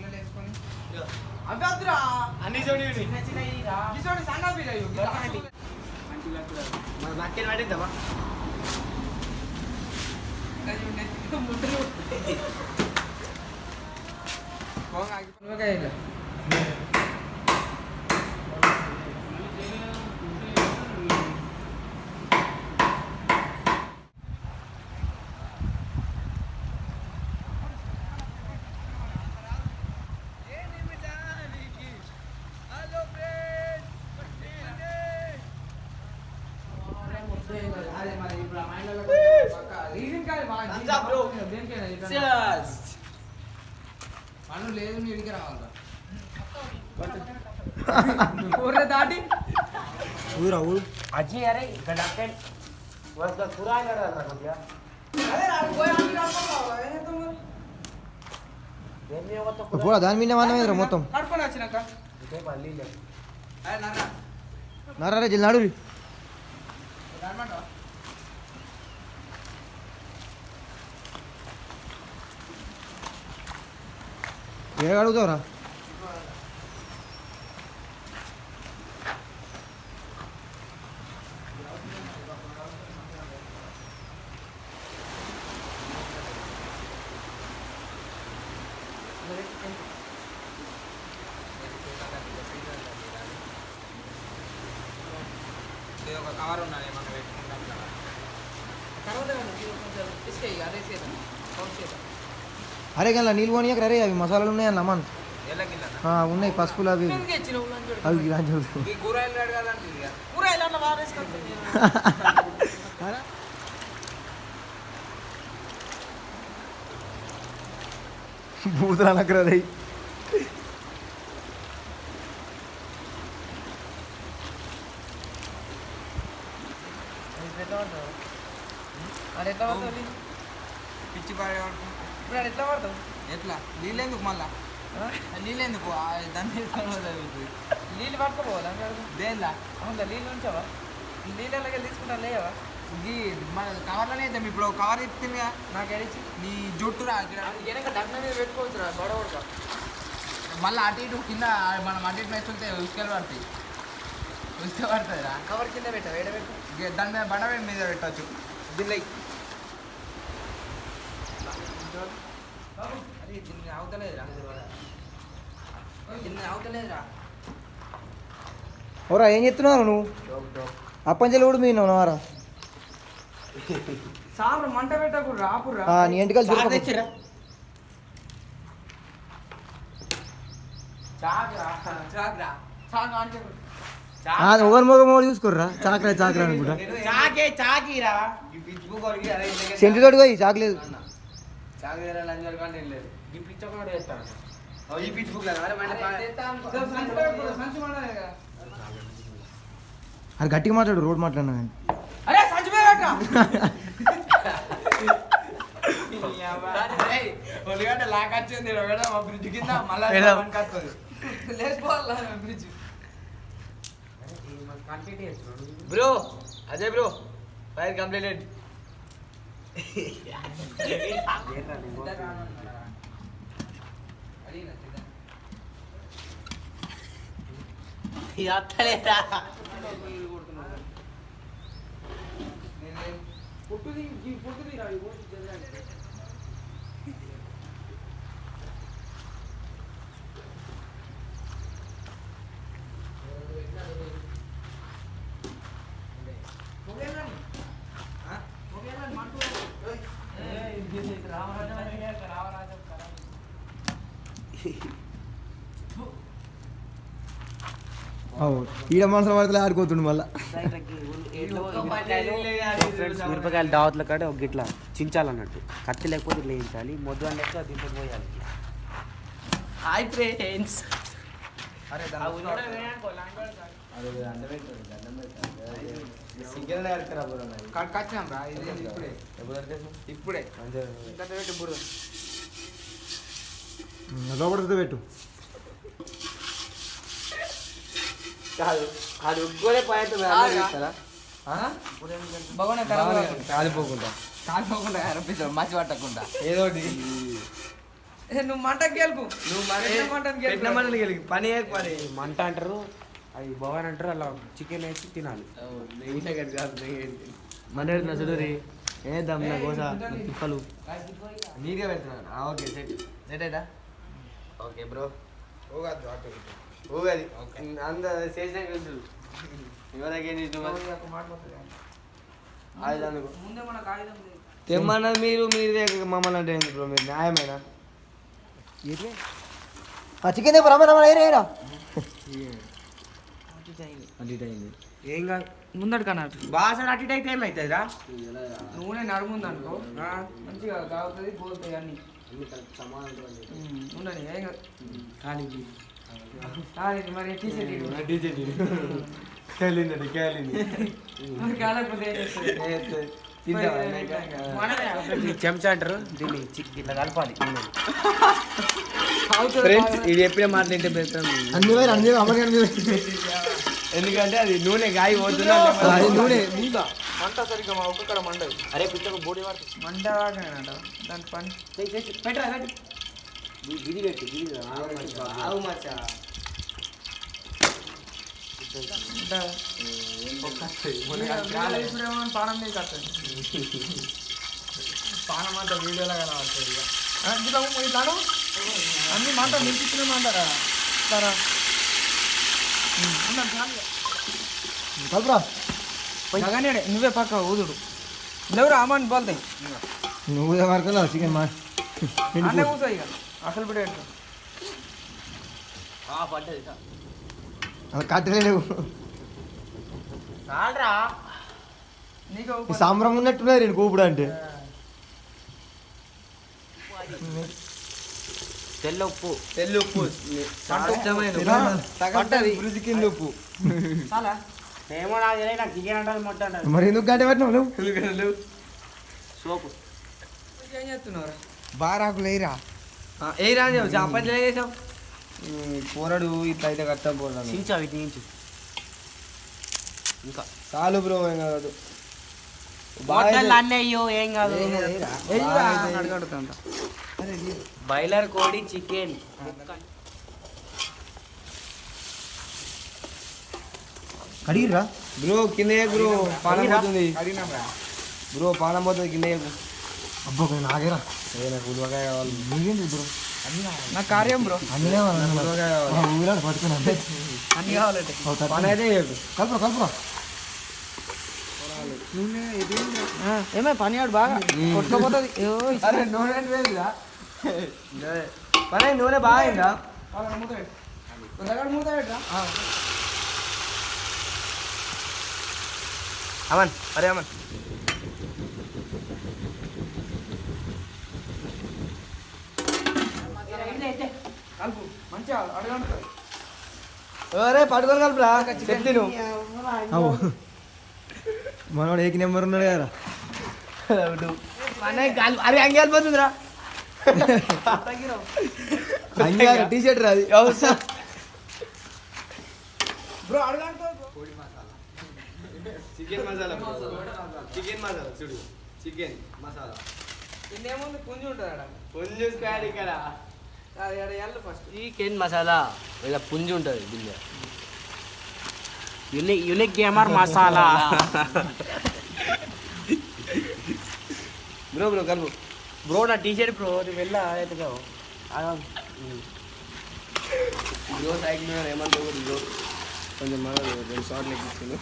పుల్లలు వేసుకొని. అవి వద్దురా. అన్ని చూడు చిన్న చిన్నవి రా. గిసోడి సన్న పిల్లలు మన నక్కిన పట్టిద్దామా? అదే రీడింగ్ కాదు బాగా Thumbs up, bro. దేనికైనా చెప్పండి. Cheers. పనులు లేదు నీ ఇడికి రావాలా ఊర్లో దాటి ఊరా ఊరు అజ్జి అరే ఇక్కడ డాక్టర్ వస్తా కూరగాయలు అడగాలి కొద్దిగా అదే రా, పోయి అన్ని కడుక్కోవాలి. ఏం చేద్దాం మరి? ఏం చేయవద్దు పోరా దాని మీద మనమేదిరా మొత్తం కడుక్కొని వచ్చినాక ఇదే మళ్ళీ లేదు అదే నాన్న నర్రా జిల్ నడు రమ్మంటావా? ఏ అడుగుతావురా ఇది ఒక కవర్ ఉన్నది మనం పెట్టుకుంటాం కదా తర్వాత కొంచెం ఇసుక అదే చేద్దాం పౌచ్ చేద్దాం అరే గల్లా నీళ్ళు పోనీయక రే అవి మసాలాలు ఉన్నాయి అన్న ఎల్లకిల్లనా ఉన్నాయి పసుపులు అవి? అవి బూతులు అనకరా రే? పిచ్చి పడేవాడు ఇప్పుడు ఎట్లా పడతావు? ఎట్లా? నీళ్ళు ఎందుకు మళ్ళా? నీళ్ళు ఎందుకు ఆ, దాని మీద కలవదు అది. నీళ్ళు పట్టుకోపోవాలా? దేనిలా? అవునా నీళ్ళు ఉంచావా? నీళ్ళకి తీసుకుంటా లేవా? ఇది మన కవర్లోనే ఇద్దాం ఇప్పుడు కవర్ ఇస్తుందిగా నాకు ఎడిచి నీ జుట్టు రా ఇక్కడ. వెనక డగ్న మీద పెట్టుకోవచ్చు రా గొడవ మళ్ళీ అటు ఇటు కింద మనం అటు ఇటు వేస్తుంటే ఉసుకలు పడతాయి. ఉసుక పడుతుంది రా కవర్ కింద పెట్టా వేడ పెట్టు దాని మీద బండ మీద పెట్టచ్చు. దీనిలో అరే దీన్ని అవతలేదురా దీన్ని అవతలేదురా ఓరా ఏం చెప్తున్నావు నువ్వు? అప్పంచెలు కూడా మీ నవారా సార్ మంట పెట్టకూడదు ఆపురా నీ అంటే ఒకరి మొగ మొగ చూసుకోర్రా? చాకరా చాకరా అనుకుంటా. చాకే చాకిరా. ఈ పిచ్చి బుక్ సెంటు పోయి చాకలేదు చాకు వేరే లంచ్ వరకు అంటే లేదు ఈ పిచ్చ కూడా వేస్తాను ఈ పిచ్చి బుక్ లేదు అరే సంచి పెట్టకూడదు, సంచి మండలేదు కదా. అది గట్టిగా మాట్లాడు రోడ్ మాట్లాడినా కానీ అరే సంచి మీద పెట్టరా ఒలిగడ్డ లాక్ వచ్చింది ఒకడ మా బ్రిడ్జ్ కింద మళ్ళీ పెడదాం. వస్తుంది లేచిపోవాలా బ్రిడ్జ్ కంప్లీట్ చేస్తున్నాడు bro Ajay bro fire completed అత్తలేదా పుట్టుది పుట్టుది రా ఈ పుట్టు జరగాలి. పొగేయాలని. పొగేయాలని మంటూ. ఏయ్, ఇది రామరాజం అనే రామరాజం కదా. ఈడ మనసులో పడితే ఆడుకోతుండు మళ్ళా. మిరపకాయలు దావత్ల కాడ ఒక గిట్ల చించాలన్నట్టు. కత్తి లేకపోతే ఇట్లా వేయించాలి మొద్దు అని లెక్క దీంట్లో పోయాలి. హాయ్ ఫ్రెండ్స్ ఇప్పుడే. లోపడితే పెట్టు. కాదు. అది ఉగ్గోలే భగవాన్ ఖరాబ్ కాలిపోకుండా. కాలిపోకుండా కనిపిస్తాడు. మసి పట్టకుండా. ఏదో ఒకటి. ఏ, నువ్వు మంటకి గెలుపు. నువ్వు మంటని గెలుపు. పని పని మంట అంటారు. అది భవన్ అంటారు. అలా చికెన్ వేసి తినాలి. మన పెడుతున్నా చూడరి ఏద్దాం నా గోస? తిప్పలు. నీట్గా పెడుతున్నాను. ఆ, ఓకే సెట్. సెట్ అయినా ఓకే బ్రో. ఊగది అంత చేసిన తెలుసు ఎవరికేం తెమ్మన్నది మీరు మీరు మమ్మల్ని అంటే ఏంది బ్రో మీరు న్యాయమేనా చికెన్ అయింది ఏం కాదు ముందడు అన్నట్టు బాగా అటు అయితే ఏమవుతుందిరా నూనె నడుముంది అనుకో మంచిగా కాగుతుంది పోతుంది అన్ని ఉండని ఏం కాదు. కానీ కేలిందండి కేలింది చెంచా అంటారు దీన్ని ఇట్లా కలపాలి ఫ్రెండ్స్. ఇది ఎప్పుడే మాట్లాడితే పెడతాం ఎందుకంటే అది నూనె గాయ పోతున్నా అది నూనె మంట సరిగ్గా మా ఒక్కడ మండదు అరే పిచ్చకు బోడి పడుతుంది మంట దాని పని పెట్టరా గిది పెట్టు గిది ఆవు మచ్చా. పానం మీద కట్టండి పానం అంతా వీడియోలో కనబడుతుంది ఇక తాను అన్ని మంట నిలిపించినామంటారా సరా కలుపురా జగనేడే నువ్వే పక్క ఊదుడు. లేవురా అమ్మని బోల్తాయి నువ్వు వరకు చికెన్ మా అసలు బిడ్డ ఎట్లా పడ్డది అలా కట్టలే లేవు చాలరా. నీకు ఈ సాంబ్రం ఉన్నట్టున్నారు నేను కూపుడు అంటే. తెల్ల ఉప్పు. తెల్లు ఉప్పు. పట్టది. రుచి కింద ఉప్పు. ఏమో నాకు చికెన్ అంటారు మొట్ట అంటారు. మరి ఎందుకు గంట పెట్టినావు నువ్వు? సోపు ఏం చేస్తున్నావు బారాకు లేరా ఏ రా చేసావు. పోరాడు ఇట్లా అయితే కట్టం పోరాడు చించు అవి తీయించు ఇంకా. చాలు బ్రో ఏం కాదు. మొట్టలు అన్నయ్యో ఏం కాదు. బాయిలర్ కోడి చికెన్. కడిగిరా బ్రో కింద బ్రో? పానం పోతుంది. బ్రో. పానం పోతుంది కింద అబ్బో ఏ నాకు ఉల్వకాయ కావాలి. నీకేంటి బ్రో? నా కార్యం బ్రో. అన్నీ ఊరాడు పట్టుకున్నా అన్ని కావాలంటే పని అయితే. కలుపురా కలుపురా. ఏమే పని ఆడు బాగా. కొట్టుకోపోతుంది. అరే నూనె వేరుగా. పని అయింది, నూనె బాగా అయిందా? మూత మూత అమన్ అరే అమన్. కలుపు. మంచిగా అడగంటుంది అరే పట్టుకొని కలుపురా. చెప్తే నువ్వు అవు మనవాడు ఏకి నెంబర్ ఉన్నాడు కదా. అరే అంగి వెళ్ళిపోతుందిరా అంగీకారం టీ షర్ట్ రాది bro chicken masala chicken masala చూడు. చికెన్ మసాలా. పుంజి ఉంటుంది కొంచెం స్క్వాడ్ ఇక్కడ. అది ఆడ ఎల్లు ఫస్ట్ చికెన్ మసాలా ఇలా పుంజి ఉంటుంది దీనిలో unique unique gamer masala. Bro bro కలుపు. బ్రో నా టీ షర్ట్ బ్రో నువ్వు వెళ్ళా ఎత్తుకో బ్రో సైకిల్ కూడా బ్రో. కొంచెం మన రెండు షార్ట్లు ఎక్కిస్తుంది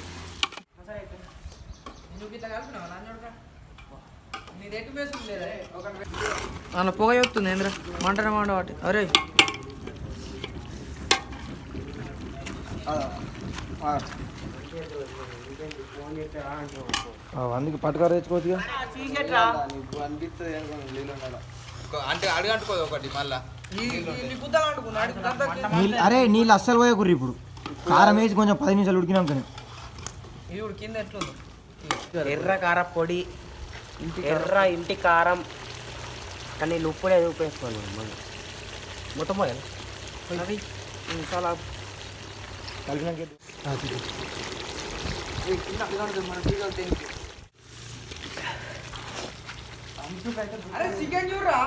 అలా పొగ చెప్తుంది ఏంద్ర మంటనే మంట వాటి. అరే. అందుకే పట్టుకారు ఉండాలి అంటే అడుగంటుకోదు ఒకటి మళ్ళా అరే నీళ్ళు అస్సలు పోయే కుర్రి ఇప్పుడు. కారం వేసి కొంచెం పది నిమిషాలు కింద ఎట్లుంది? ఎర్ర కార పొడి ఎర్ర ఇంటి కారం. కానీ నీళ్ళు ఉప్పుడే ఉప్పేసుకోను మొత్తం పోయాలి అది చాలా కలిపినాక కింద అడగంటుంది మన తీగలు తిని అరే చికెన్ చూడరా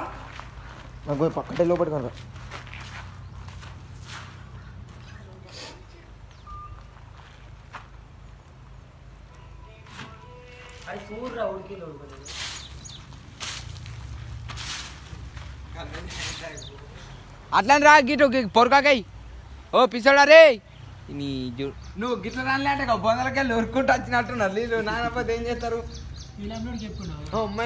నాకు పక్కటే లోపల కనుక అది చూడరా ఉడికిలో ఉడకలేదు అట్లని రా గిటు పొరకాకై ఓ పిసోడా రే. నీ జు- నువ్వు గిట్ల రాలే అంటే బొందలకెళ్ళి ఉరుక్కుంటూ వచ్చినట్టున్నారు. నీళ్ళు నానపోతే ఏం చేస్తారు? అమ్మాయి